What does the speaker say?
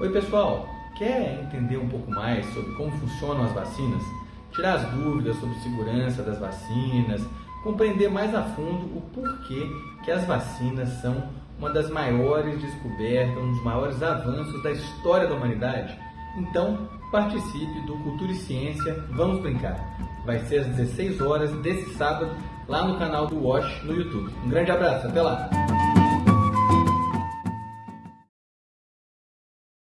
Oi pessoal, quer entender um pouco mais sobre como funcionam as vacinas? Tirar as dúvidas sobre segurança das vacinas, compreender mais a fundo o porquê que as vacinas são uma das maiores descobertas, um dos maiores avanços da história da humanidade? Então, participe do Cultura e Ciência Vamos Brincar. Vai ser às 16 horas desse sábado, lá no canal do Watch no YouTube. Um grande abraço, até lá!